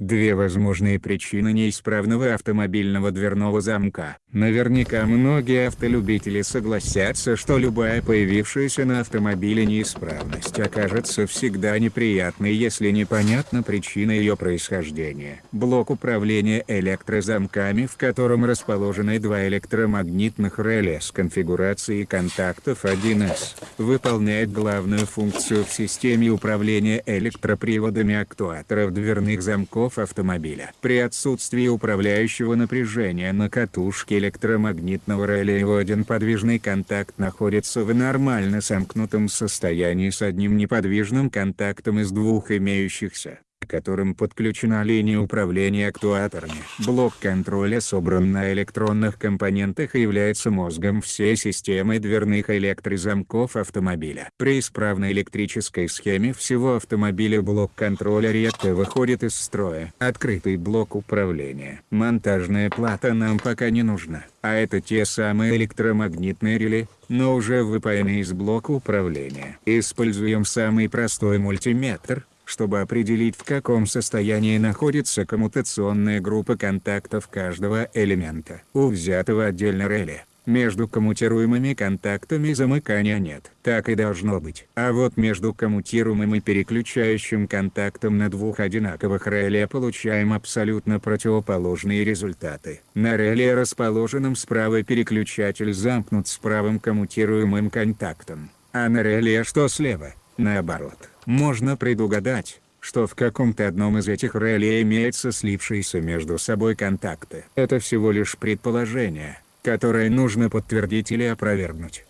Две возможные причины неисправного автомобильного дверного замка. Наверняка многие автолюбители согласятся, что любая появившаяся на автомобиле неисправность окажется всегда неприятной, если непонятна причина ее происхождения. Блок управления электрозамками, в котором расположены два электромагнитных реле с конфигурацией контактов 1С, выполняет главную функцию в системе управления электроприводами актуаторов дверных замков замков автомобиля. При отсутствии управляющего напряжения на катушке электромагнитного реле его один подвижный контакт находится в нормально сомкнутом состоянии с одним неподвижным контактом из двух имеющихся которым подключена линия управления актуаторами. Блок контроля собран на электронных компонентах и является мозгом всей системы дверных электрозамков автомобиля. При исправной электрической схеме всего автомобиля блок контроля редко выходит из строя. Открытый блок управления. Монтажная плата нам пока не нужна. А это те самые электромагнитные реле, но уже выпаянные из блока управления. Используем самый простой мультиметр, чтобы определить в каком состоянии находится коммутационная группа контактов каждого элемента. У взятого отдельно реле, между коммутируемыми контактами замыкания нет. Так и должно быть. А вот между коммутируемым и переключающим контактом на двух одинаковых реле получаем абсолютно противоположные результаты. На реле расположенном справа переключатель замкнут с правым коммутируемым контактом, а на реле что слева, наоборот. Можно предугадать, что в каком-то одном из этих реле имеются слившиеся между собой контакты. Это всего лишь предположение, которое нужно подтвердить или опровергнуть.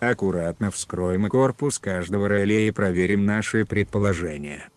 Аккуратно вскроем корпус каждого реле и проверим наши предположения.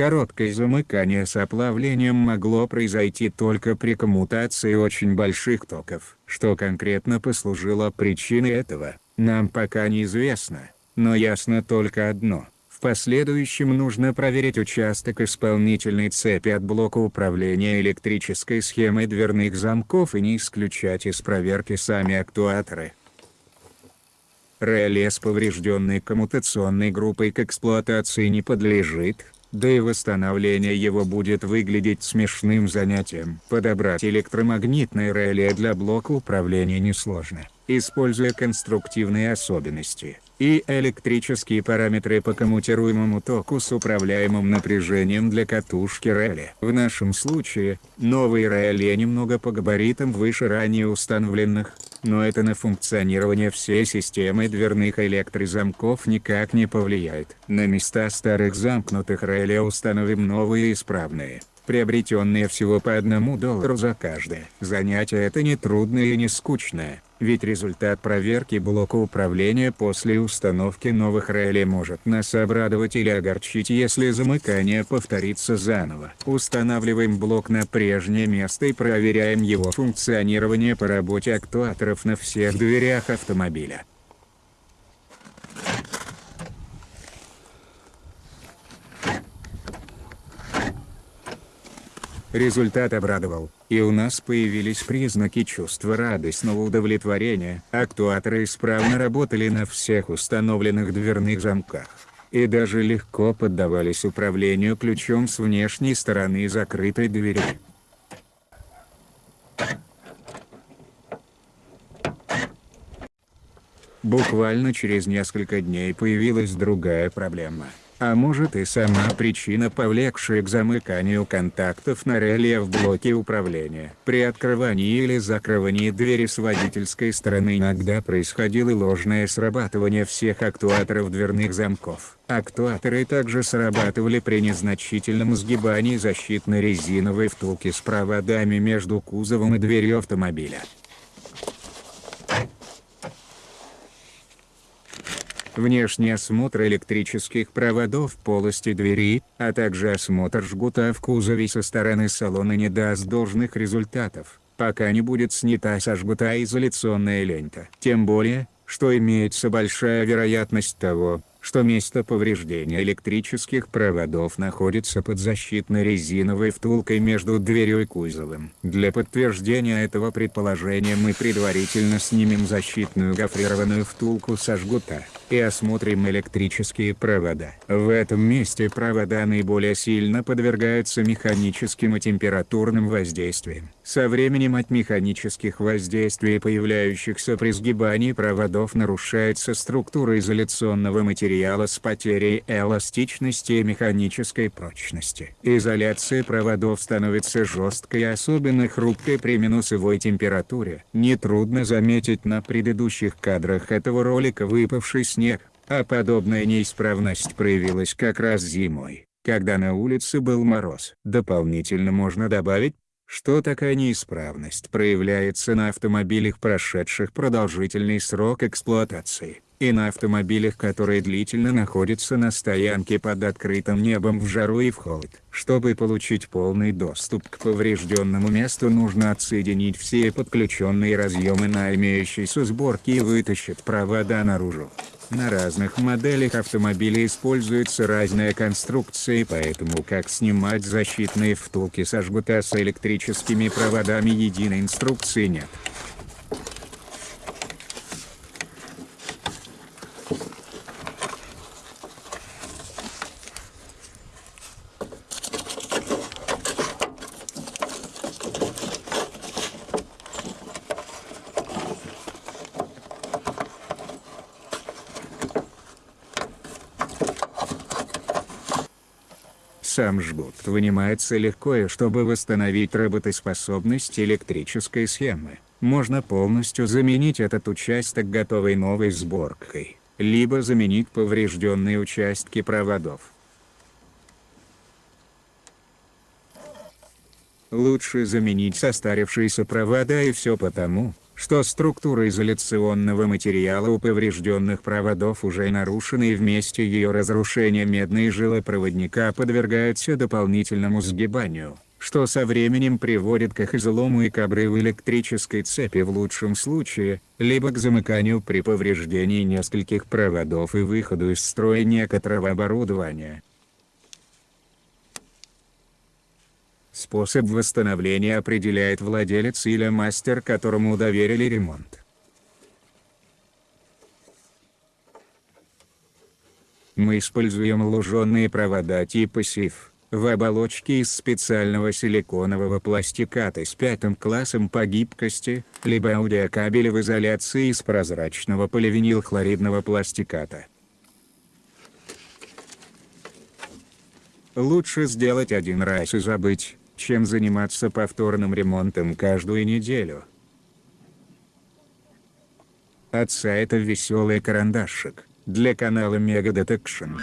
Короткое замыкание с оплавлением могло произойти только при коммутации очень больших токов. Что конкретно послужило причиной этого, нам пока неизвестно, но ясно только одно. В последующем нужно проверить участок исполнительной цепи от блока управления электрической схемой дверных замков и не исключать из проверки сами актуаторы. Реле с поврежденной коммутационной группой к эксплуатации не подлежит, да и восстановление его будет выглядеть смешным занятием. Подобрать электромагнитное реле для блока управления несложно, используя конструктивные особенности и электрические параметры по коммутируемому току с управляемым напряжением для катушки реле. В нашем случае, новые реле немного по габаритам выше ранее установленных, но это на функционирование всей системы дверных электрозамков никак не повлияет. На места старых замкнутых реле установим новые исправные приобретенные всего по одному доллару за каждое. Занятие это не трудное и не скучное, ведь результат проверки блока управления после установки новых реле может нас обрадовать или огорчить если замыкание повторится заново. Устанавливаем блок на прежнее место и проверяем его функционирование по работе актуаторов на всех дверях автомобиля. Результат обрадовал, и у нас появились признаки чувства радостного удовлетворения. Актуаторы исправно работали на всех установленных дверных замках, и даже легко поддавались управлению ключом с внешней стороны закрытой двери. Буквально через несколько дней появилась другая проблема – а может и сама причина повлекшая к замыканию контактов на реле в блоке управления. При открывании или закрывании двери с водительской стороны иногда происходило ложное срабатывание всех актуаторов дверных замков. Актуаторы также срабатывали при незначительном сгибании защитной резиновой втулки с проводами между кузовом и дверью автомобиля. Внешний осмотр электрических проводов полости двери, а также осмотр жгута в кузове со стороны салона не даст должных результатов, пока не будет снята со жгута изоляционная лента. Тем более, что имеется большая вероятность того, что место повреждения электрических проводов находится под защитной резиновой втулкой между дверью и кузовом. Для подтверждения этого предположения мы предварительно снимем защитную гофрированную втулку со жгута и осмотрим электрические провода. В этом месте провода наиболее сильно подвергаются механическим и температурным воздействиям. Со временем от механических воздействий, появляющихся при сгибании проводов, нарушается структура изоляционного материала с потерей эластичности и механической прочности. Изоляция проводов становится жесткой и особенно хрупкой при минусовой температуре. Нетрудно заметить на предыдущих кадрах этого ролика выпавший снег снег, а подобная неисправность проявилась как раз зимой, когда на улице был мороз. Дополнительно можно добавить, что такая неисправность проявляется на автомобилях, прошедших продолжительный срок эксплуатации, и на автомобилях, которые длительно находятся на стоянке под открытым небом в жару и в холод. Чтобы получить полный доступ к поврежденному месту нужно отсоединить все подключенные разъемы на имеющейся сборке и вытащить провода наружу. На разных моделях автомобилей используются разные конструкции поэтому как снимать защитные втулки со жгута с электрическими проводами единой инструкции нет. Сам жгут вынимается легко и чтобы восстановить работоспособность электрической схемы, можно полностью заменить этот участок готовой новой сборкой, либо заменить поврежденные участки проводов. Лучше заменить состарившиеся провода и все потому, что структура изоляционного материала у поврежденных проводов уже нарушена и вместе ее разрушения медные жилы проводника подвергаются дополнительному сгибанию, что со временем приводит к их излому и к обрыву электрической цепи в лучшем случае, либо к замыканию при повреждении нескольких проводов и выходу из строя некоторого оборудования. Способ восстановления определяет владелец или мастер, которому доверили ремонт. Мы используем луженые провода типа СИФ, в оболочке из специального силиконового пластиката с пятым классом по гибкости, либо аудиокабели в изоляции из прозрачного поливинилхлоридного пластиката. Лучше сделать один раз и забыть, чем заниматься повторным ремонтом каждую неделю. От сайта «Веселый карандашик» для канала Мега Detection.